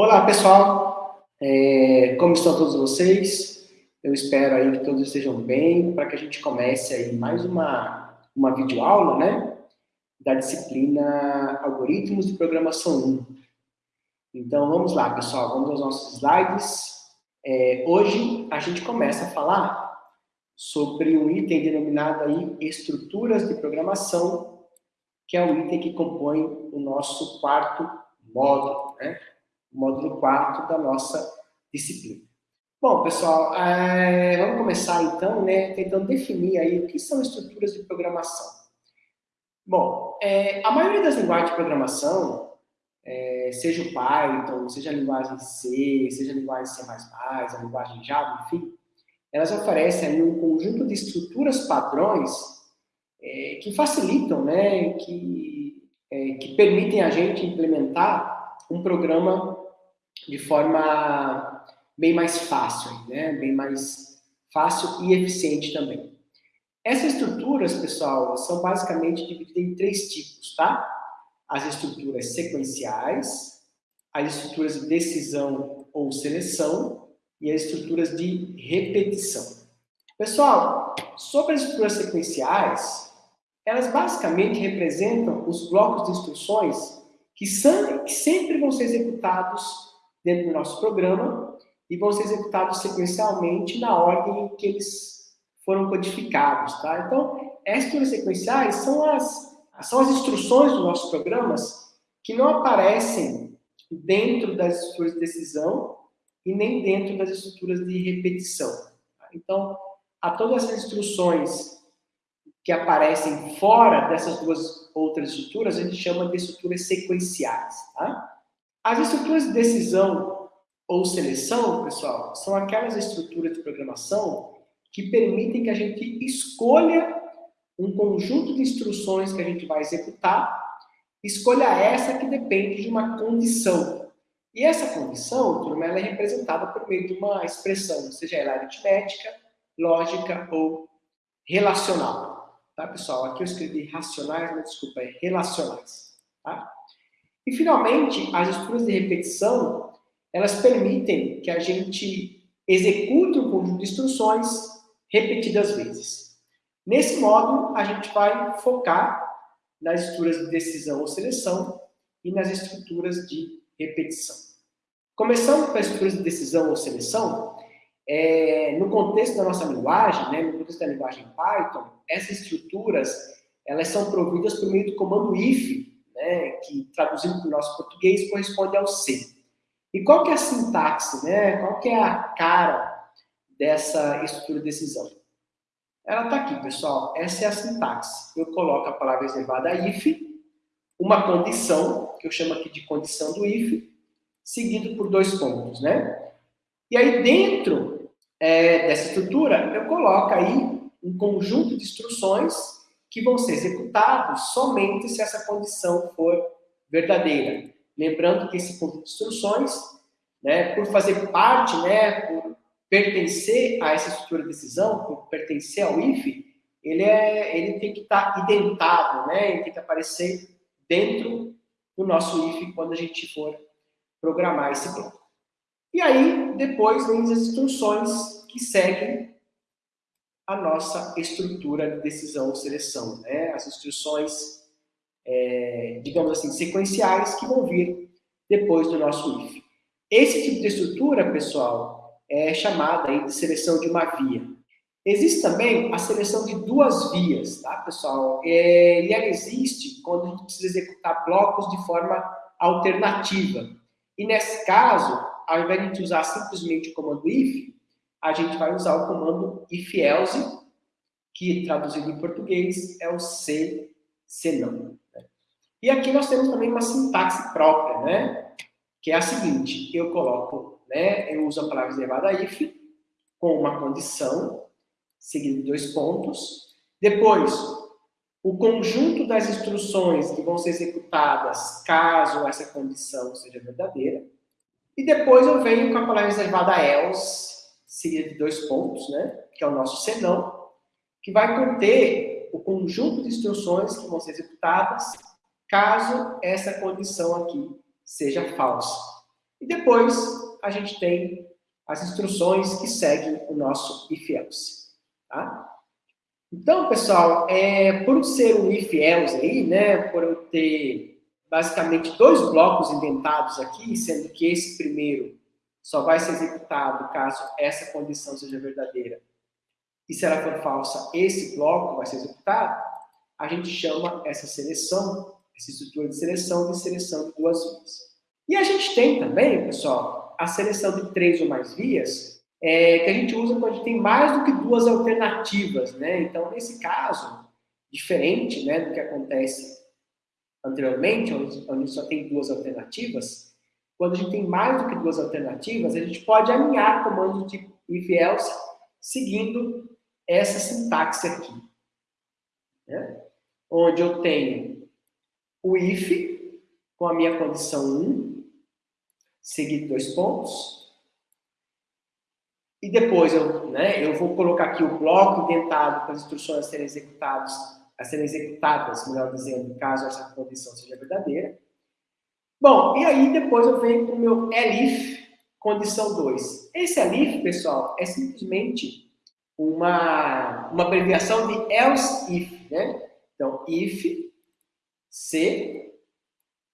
Olá, pessoal. É, como estão todos vocês? Eu espero aí que todos estejam bem, para que a gente comece aí mais uma, uma videoaula, né? Da disciplina Algoritmos de Programação 1. Então, vamos lá, pessoal. Vamos aos nossos slides. É, hoje, a gente começa a falar sobre um item denominado aí Estruturas de Programação, que é o item que compõe o nosso quarto módulo, né? Módulo 4 da nossa disciplina. Bom, pessoal, é, vamos começar então, né, tentando definir aí o que são estruturas de programação. Bom, é, a maioria das linguagens de programação, é, seja o Python, seja a linguagem C, seja a linguagem C++, a linguagem Java, enfim, elas oferecem um conjunto de estruturas padrões que facilitam, né, que, que permitem a gente implementar um programa de forma bem mais fácil, né, bem mais fácil e eficiente também. Essas estruturas, pessoal, são basicamente divididas em três tipos, tá? As estruturas sequenciais, as estruturas de decisão ou seleção e as estruturas de repetição. Pessoal, sobre as estruturas sequenciais, elas basicamente representam os blocos de instruções que, são, que sempre vão ser executados dentro do nosso programa e vão ser executados sequencialmente na ordem em que eles foram codificados, tá? Então, as estruturas sequenciais são as, são as instruções dos nossos programas que não aparecem dentro das estruturas de decisão e nem dentro das estruturas de repetição. Tá? Então, a todas as instruções que aparecem fora dessas duas outras estruturas, a gente chama de estruturas sequenciais. Tá? As estruturas de decisão ou seleção, pessoal, são aquelas estruturas de programação que permitem que a gente escolha um conjunto de instruções que a gente vai executar, escolha essa que depende de uma condição. E essa condição, turma, ela é representada por meio de uma expressão, seja ela aritmética, lógica ou relacional. Tá, pessoal? Aqui eu escrevi racionais, mas desculpa, é relacionais. Tá? E, finalmente, as estruturas de repetição, elas permitem que a gente execute um conjunto de instruções repetidas vezes. Nesse modo, a gente vai focar nas estruturas de decisão ou seleção e nas estruturas de repetição. Começando com as estruturas de decisão ou seleção, é, no contexto da nossa linguagem, né, no contexto da linguagem Python, essas estruturas elas são providas por meio do comando if, né, que traduzindo para o nosso português corresponde ao C. E qual que é a sintaxe, né? Qual que é a cara dessa estrutura de decisão? Ela está aqui, pessoal. Essa é a sintaxe. Eu coloco a palavra reservada if, uma condição, que eu chamo aqui de condição do if, seguido por dois pontos, né? E aí, dentro é, dessa estrutura, eu coloco aí um conjunto de instruções que vão ser executados somente se essa condição for verdadeira. Lembrando que esse conjunto de instruções, né, por fazer parte, né, por pertencer a essa estrutura de decisão, por pertencer ao if, ele, é, ele tem que estar tá identado, né, ele tem que aparecer dentro do nosso if quando a gente for programar esse bloco. E aí, depois, vem as instruções que seguem a nossa estrutura de decisão ou seleção, né? As instruções, é, digamos assim, sequenciais que vão vir depois do nosso if. Esse tipo de estrutura, pessoal, é chamada aí de seleção de uma via. Existe também a seleção de duas vias, tá, pessoal? É, e ela existe quando a gente precisa executar blocos de forma alternativa. E nesse caso, ao invés de usar simplesmente o comando if, a gente vai usar o comando if-else, que traduzido em português é o se, senão. Né? E aqui nós temos também uma sintaxe própria, né? Que é a seguinte, eu coloco, né? Eu uso a palavra reservada if com uma condição, seguido de dois pontos. Depois, o conjunto das instruções que vão ser executadas caso essa condição seja verdadeira. E depois eu venho com a palavra reservada else, seguida de dois pontos, né? que é o nosso senão, que vai conter o conjunto de instruções que vão ser executadas caso essa condição aqui seja falsa. E depois a gente tem as instruções que seguem o nosso if-else. Tá? Então, pessoal, é, por ser um if-else aí, né, por eu ter basicamente dois blocos indentados aqui, sendo que esse primeiro só vai ser executado caso essa condição seja verdadeira. E se ela for falsa, esse bloco vai ser executado. A gente chama essa seleção, essa estrutura de seleção, de seleção de duas vias. E a gente tem também, pessoal, a seleção de três ou mais vias, é, que a gente usa quando a gente tem mais do que duas alternativas, né? Então, nesse caso, diferente né, do que acontece anteriormente, onde, onde só tem duas alternativas, quando a gente tem mais do que duas alternativas, a gente pode alinhar comandos tipo if else seguindo essa sintaxe aqui. Né? Onde eu tenho o if com a minha condição 1, seguido dois pontos. E depois eu, né, eu vou colocar aqui o bloco indentado com as instruções a serem executadas, a serem executadas, melhor dizendo, caso essa condição seja verdadeira. Bom, e aí depois eu venho com o meu elif, condição 2. Esse elif, pessoal, é simplesmente uma, uma abreviação de else if, né? Então, if, se,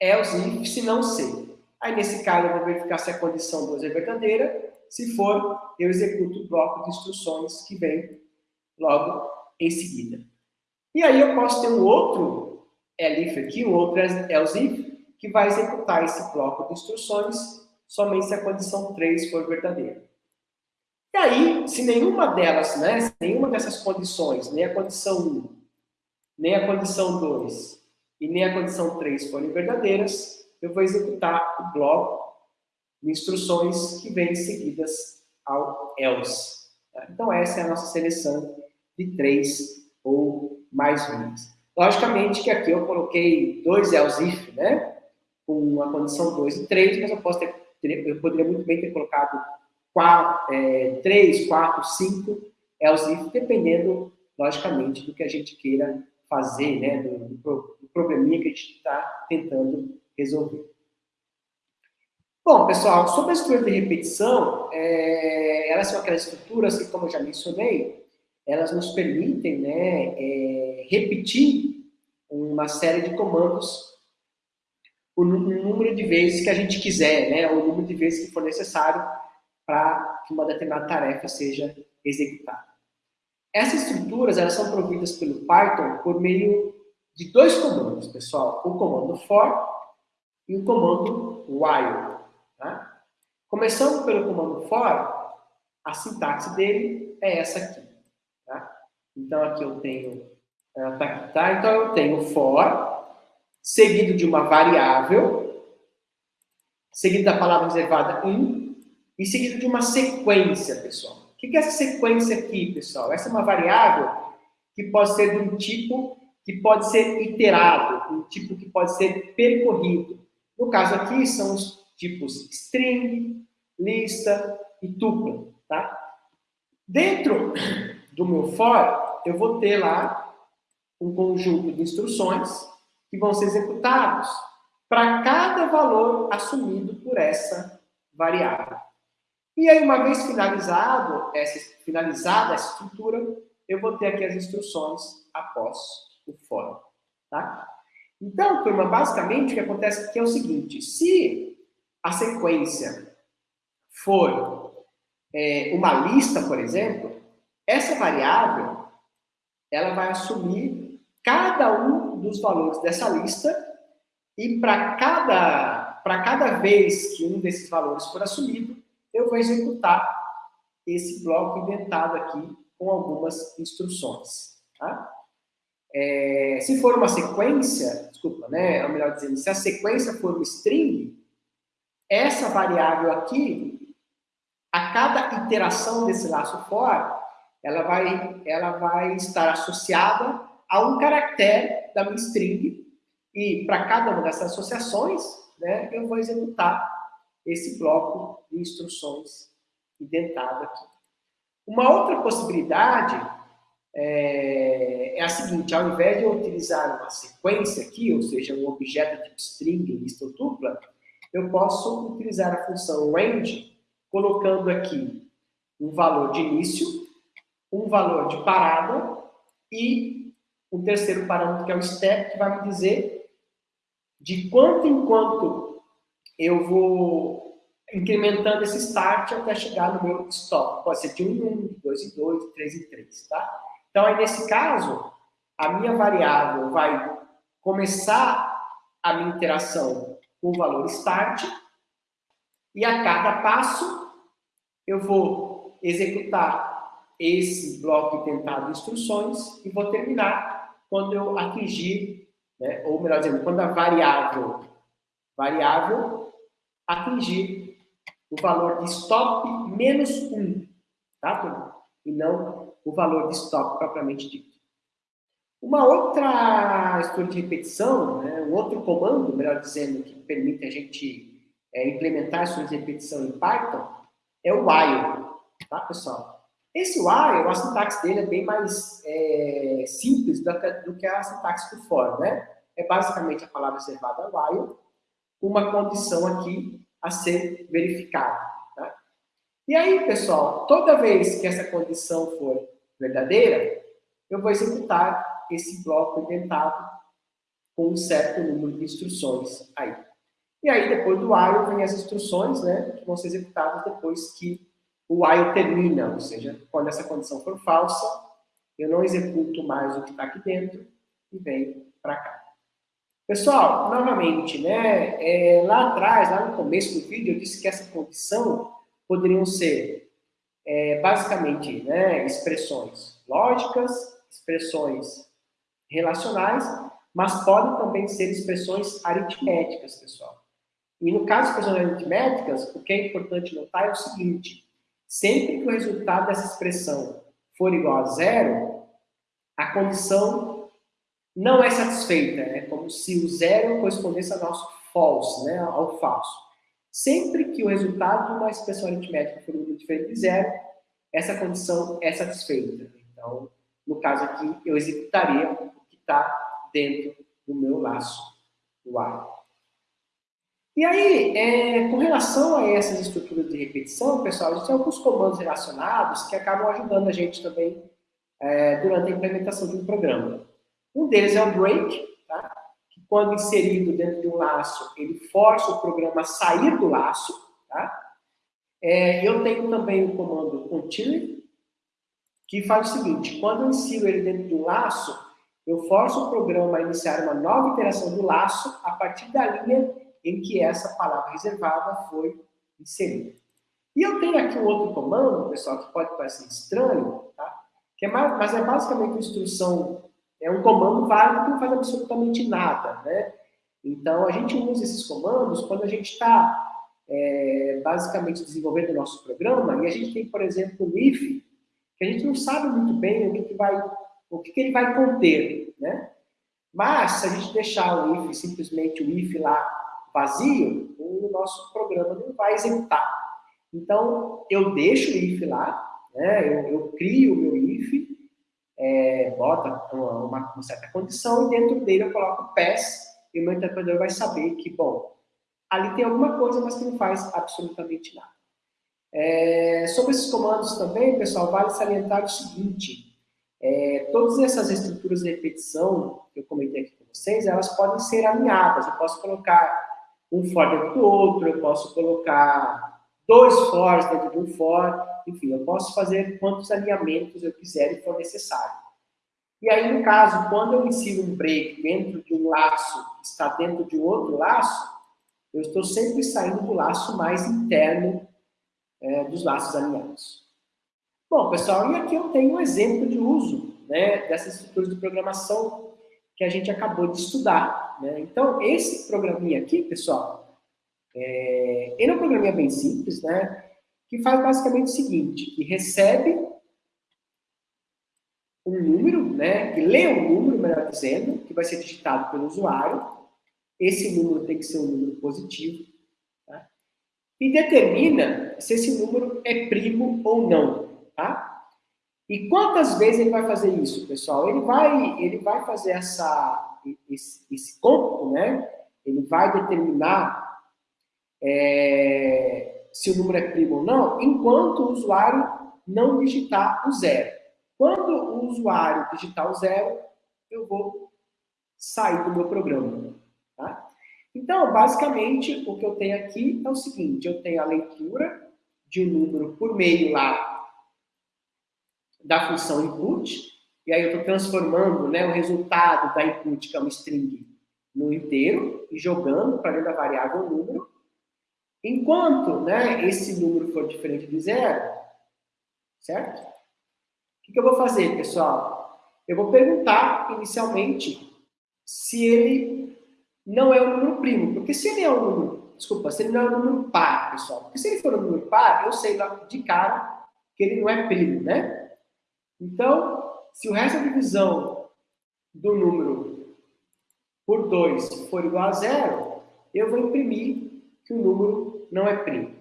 else if, se não se. Aí, nesse caso, eu vou verificar se a condição 2 é verdadeira. Se for, eu executo o bloco de instruções que vem logo em seguida. E aí eu posso ter um outro elif aqui, um outro else if, que vai executar esse bloco de instruções somente se a condição 3 for verdadeira. E aí, se nenhuma delas, né, se nenhuma dessas condições, nem a condição 1, nem a condição 2 e nem a condição 3 forem verdadeiras, eu vou executar o bloco de instruções que vêm seguidas ao else. Então, essa é a nossa seleção de três ou mais linhas. Logicamente que aqui eu coloquei dois else if, né? Com a condição 2 e 3, mas eu, posso ter, eu poderia muito bem ter colocado 4, é, 3, 4, 5 else dependendo, logicamente, do que a gente queira fazer, né, do, do, probleminha que a gente está tentando resolver. Bom, pessoal, sobre a estrutura de repetição, é, elas são aquelas estruturas que, como eu já mencionei, elas nos permitem né, é, repetir uma série de comandos o número de vezes que a gente quiser, né, o número de vezes que for necessário para que uma determinada tarefa seja executada. Essas estruturas elas são providas pelo Python por meio de dois comandos, pessoal. O comando for e o comando while. Tá? Começando pelo comando for, a sintaxe dele é essa aqui. Tá? Então, aqui eu tenho... Tá, tá? Então, eu tenho for seguido de uma variável, seguido da palavra reservada in, e seguido de uma sequência, pessoal. O que é essa sequência aqui, pessoal? Essa é uma variável que pode ser de um tipo que pode ser iterado, um tipo que pode ser percorrido. No caso aqui, são os tipos string, lista e tupla, tá? Dentro do meu for, eu vou ter lá um conjunto de instruções que vão ser executados para cada valor assumido por essa variável. E aí, uma vez finalizado essa, finalizada essa estrutura, eu vou ter aqui as instruções após o for. Tá? Então, turma, basicamente o que acontece aqui é o seguinte, se a sequência for é, uma lista, por exemplo, essa variável ela vai assumir cada um dos valores dessa lista e para cada, cada vez que um desses valores for assumido, eu vou executar esse bloco inventado aqui com algumas instruções. Tá? É, se for uma sequência, desculpa, né, é melhor dizendo, se a sequência for um string, essa variável aqui, a cada iteração desse laço for, ela vai, ela vai estar associada a um caractere da minha string, e para cada uma dessas associações, né, eu vou executar esse bloco de instruções indentado aqui. Uma outra possibilidade é, é, a seguinte, ao invés de eu utilizar uma sequência aqui, ou seja, um objeto tipo string, lista ou tupla, eu posso utilizar a função range, colocando aqui um valor de início, um valor de parada e um terceiro parâmetro que é o step, que vai me dizer de quanto em quanto eu vou incrementando esse start até chegar no meu stop. Pode ser de 1 em 1, de 2 em 2, de 3 em 3, tá? Então, aí nesse caso, a minha variável vai começar a minha interação com o valor start e a cada passo eu vou executar esse bloco tentado de instruções e vou terminar quando eu atingir, né, ou melhor dizendo, quando a variável, variável atingir o valor de stop menos 1, tá? E não o valor de stop propriamente dito. Uma outra estrutura de repetição, né, um outro comando, melhor dizendo, que permite a gente é, implementar estrutura de repetição em Python, é o while, tá, pessoal? Esse while, a sintaxe dele é bem mais é, simples do que, a sintaxe do for, né? É basicamente a palavra reservada while, uma condição aqui a ser verificada. Tá? E aí, pessoal, toda vez que essa condição for verdadeira, eu vou executar esse bloco indentado com um certo número de instruções aí. E aí, depois do while, vem as instruções, né, que vão ser executadas depois que o while termina, ou seja, quando essa condição for falsa, eu não executo mais o que está aqui dentro e venho para cá. Pessoal, novamente, né, é, lá atrás, lá no começo do vídeo, eu disse que essa condição poderiam ser, é, basicamente, né, expressões lógicas, expressões relacionais, mas podem também ser expressões aritméticas, pessoal. E no caso de expressões aritméticas, o que é importante notar é o seguinte, Sempre que o resultado dessa expressão for igual a zero, a condição não é satisfeita. É como se o zero correspondesse ao nosso false, né, ao falso. Sempre que o resultado de uma expressão aritmética for diferente de zero, essa condição é satisfeita. Então, no caso aqui, eu executaria o que está dentro do meu laço, o while. E aí, é, com relação a essas estruturas de repetição, pessoal, a gente tem alguns comandos relacionados que acabam ajudando a gente também é, durante a implementação de um programa. Um deles é o break, tá? que quando inserido dentro de um laço, ele força o programa a sair do laço. Tá? É, eu tenho também o comando continue, que faz o seguinte, quando eu insiro ele dentro de um laço, eu forço o programa a iniciar uma nova interação do laço a partir da linha em que essa palavra reservada foi inserida. E eu tenho aqui um outro comando, pessoal, que pode parecer estranho, tá? que é mas é basicamente uma instrução, é um comando válido que não faz absolutamente nada. Né? Então, a gente usa esses comandos quando a gente está é, basicamente desenvolvendo o nosso programa e a gente tem, por exemplo, o if, que a gente não sabe muito bem o que, que vai, o que, que ele vai conter, né? Mas, se a gente deixar o if, simplesmente o if lá vazio, o nosso programa não vai executar. Então, eu deixo o if lá, né? eu, eu crio o meu if, é, bota uma, uma, certa condição e dentro dele eu coloco o pass e o meu interpretador vai saber que, bom, ali tem alguma coisa, mas que não faz absolutamente nada. É, sobre esses comandos também, pessoal, vale salientar o seguinte, é, todas essas estruturas de repetição que eu comentei aqui com vocês, elas podem ser alinhadas. Eu posso colocar um for dentro do outro, eu posso colocar dois fors dentro de um for, enfim, eu posso fazer quantos alinhamentos eu quiser e for necessário. E aí, no caso, quando eu insiro um break dentro de um laço que está dentro de um outro laço, eu estou sempre saindo do laço mais interno é, dos laços alinhados. Bom, pessoal, e aqui eu tenho um exemplo de uso né, dessas estruturas de programação que a gente acabou de estudar. Né? Então, esse programinha aqui, pessoal, é, ele é um programinha bem simples, né? que faz basicamente o seguinte, que recebe um número, né, que lê um número, melhor dizendo, que vai ser digitado pelo usuário. Esse número tem que ser um número positivo. Tá? E determina se esse número é primo ou não. Tá? E quantas vezes ele vai fazer isso, pessoal? Ele vai, ele vai fazer essa esse, esse cômputo, né, ele vai determinar é, se o número é primo ou não, enquanto o usuário não digitar o zero. Quando o usuário digitar o zero, eu vou sair do meu programa. Tá? Então, basicamente, o que eu tenho aqui é o seguinte, eu tenho a leitura de um número por meio lá da função input, e aí eu estou transformando né, o resultado da input, que é uma string, no inteiro, e jogando para dentro da variável número. Enquanto né, esse número for diferente de zero, certo? O que, que eu vou fazer, pessoal? Eu vou perguntar, inicialmente, se ele não é um número primo. Porque se ele é um número, desculpa, se ele não é um número par, pessoal. Porque se ele for um número par, eu sei de cara que ele não é primo, né? Então, se o resto da divisão do número por 2 for igual a zero, eu vou imprimir que o número não é primo.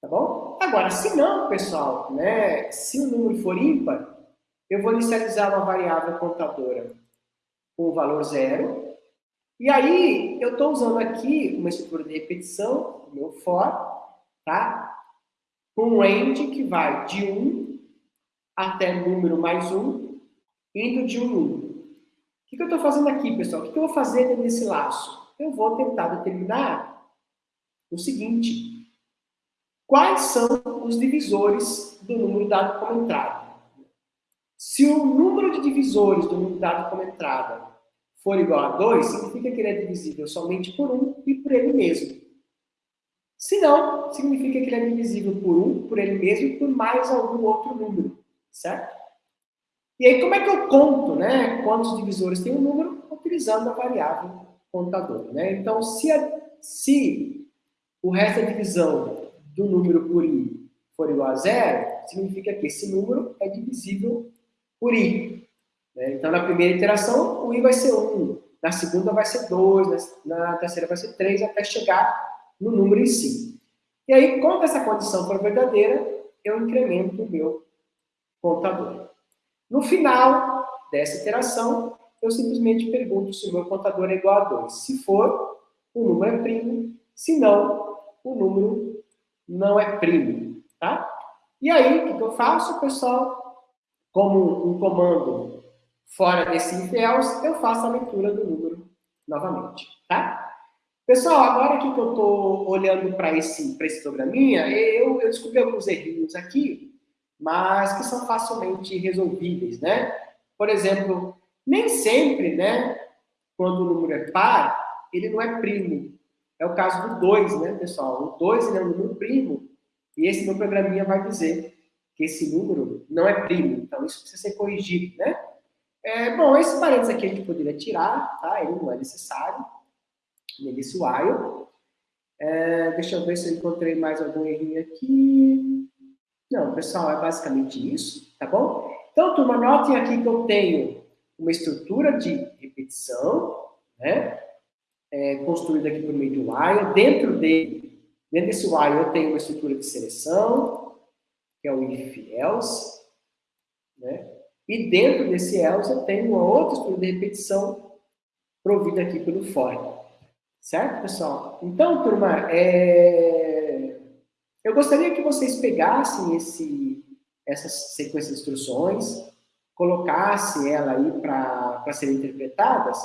Tá bom? Agora, se não, pessoal, né, se o número for ímpar, eu vou inicializar uma variável contadora com o valor zero. E aí, eu estou usando aqui uma estrutura de repetição, o meu for, tá? Com um range que vai de 1 até número mais 1, indo de 1 em 1. O que, que eu estou fazendo aqui, pessoal? O que, que eu vou fazer nesse laço? Eu vou tentar determinar o seguinte: quais são os divisores do número dado como entrada? Se o número de divisores do número dado como entrada for igual a 2, significa que ele é divisível somente por 1 e por ele mesmo. Se não, significa que ele é divisível por 1, por ele mesmo e por mais algum outro número, certo? E aí, como é que eu conto, né, quantos divisores tem um número? Utilizando a variável contador, né? Então, se, a, se o resto da divisão do número por i for igual a zero, significa que esse número é divisível por i. Né? Então, na primeira iteração, o i vai ser 1, na segunda vai ser 2, na terceira vai ser 3, até chegar no número em si. E aí, quando essa condição for verdadeira, eu incremento o meu contador. No final dessa iteração, eu simplesmente pergunto se o meu contador é igual a 2. Se for, o número é primo. Se não, o número não é primo, tá? E aí, o que eu faço, pessoal? Como um comando fora desse if else, eu faço a leitura do número novamente, tá? Pessoal, agora que eu estou olhando para esse, esse programinha, eu, eu descobri alguns errinhos aqui, mas que são facilmente resolvíveis, né? Por exemplo, nem sempre, né, quando o número é par, ele não é primo. É o caso do 2, né, pessoal? O 2 é um número primo, e esse meu programinha vai dizer que esse número não é primo. Então, isso precisa ser corrigido, né? É, bom, esse parênteses aqui a gente poderia tirar, tá? Ele não é necessário. Nesse while. É, deixa eu ver se eu encontrei mais algum errinho aqui. Não, pessoal, é basicamente isso, tá bom? Então, turma, notem aqui que eu tenho uma estrutura de repetição, né? é, construído aqui por meio do while. Dentro dele, dentro desse while, eu tenho uma estrutura de seleção, que é o if else, né? E dentro desse else eu tenho uma outra estrutura de repetição provida aqui pelo for. Certo, pessoal? Então, turma, é... eu gostaria que vocês pegassem esse, essa sequência de instruções, colocassem ela aí para serem interpretadas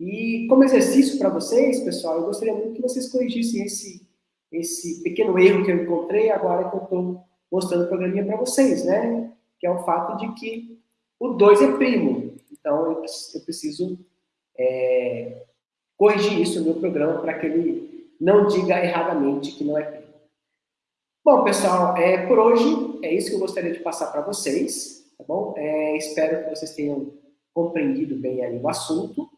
e como exercício para vocês, pessoal, eu gostaria muito que vocês corrigissem esse, esse pequeno erro que eu encontrei agora que eu estou mostrando o programinha para vocês, né? Que é o fato de que o 2 é primo. Então, eu, eu preciso é, corrigir isso no meu programa para que ele não diga erradamente que não é primo. Bom, pessoal, é, por hoje é isso que eu gostaria de passar para vocês, tá bom? É, espero que vocês tenham compreendido bem o assunto.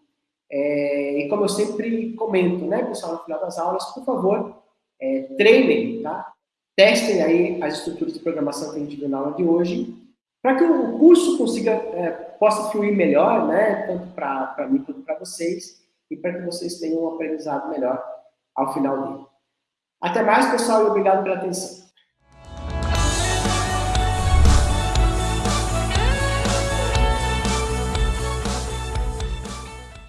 É, e como eu sempre comento, né, pessoal, no final das aulas, por favor, é, treinem, tá? Testem aí as estruturas de programação que a gente viu na aula de hoje, para que o curso consiga, é, possa fluir melhor, né, tanto para mim quanto para vocês, e para que vocês tenham um aprendizado melhor ao final dele. Até mais, pessoal, e obrigado pela atenção.